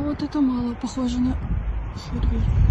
А вот это мало похоже на Харьков.